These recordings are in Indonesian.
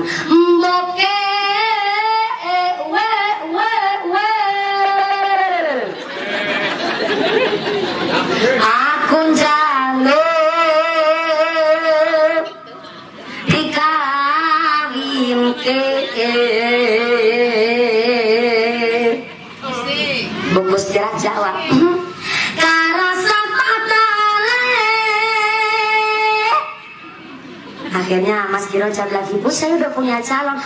Mboke we we we. Aku njaluk dikawinke Bungkus jawab Karo Akhirnya Mas Giro jawab lagi Bu saya udah punya calon.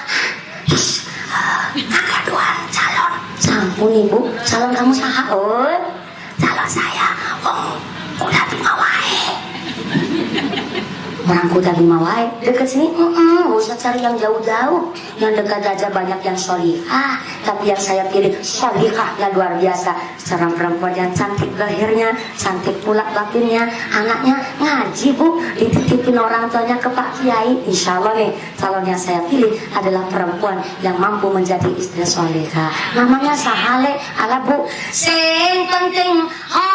Agak doang calon. Sampun ibu. Calon kamu saha oh Calon saya. Oh Orang kuda bima wae Deket sini. Mm Gak usah cari yang jauh-jauh. Yang dekat aja banyak yang solihah. Tapi yang saya pilih solihahnya luar biasa. Seorang perempuan yang cantik lahirnya Cantik pula batinnya Anaknya ngaji bu. Dititipin orang tuanya ke Pak Kiai. Insya Allah nih calon yang saya pilih adalah perempuan yang mampu menjadi istri solihah. Namanya Sahale. Ala bu. Sing penting Hana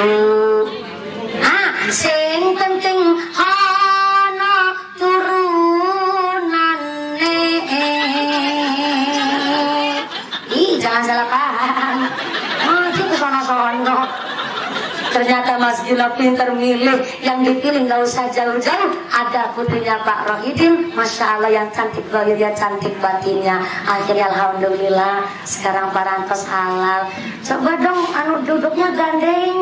ah sing penting ana turunane ih jangan salah paham maju ke sono-sono Ternyata Mas Gila pinter milih. Yang dipilih nggak usah jauh-jauh. Ada putrinya Pak Rohidin. Masya Allah yang cantik lahirnya cantik batinnya. Akhirnya Alhamdulillah Sekarang Parantos halal. Coba dong anu duduknya gandengan dong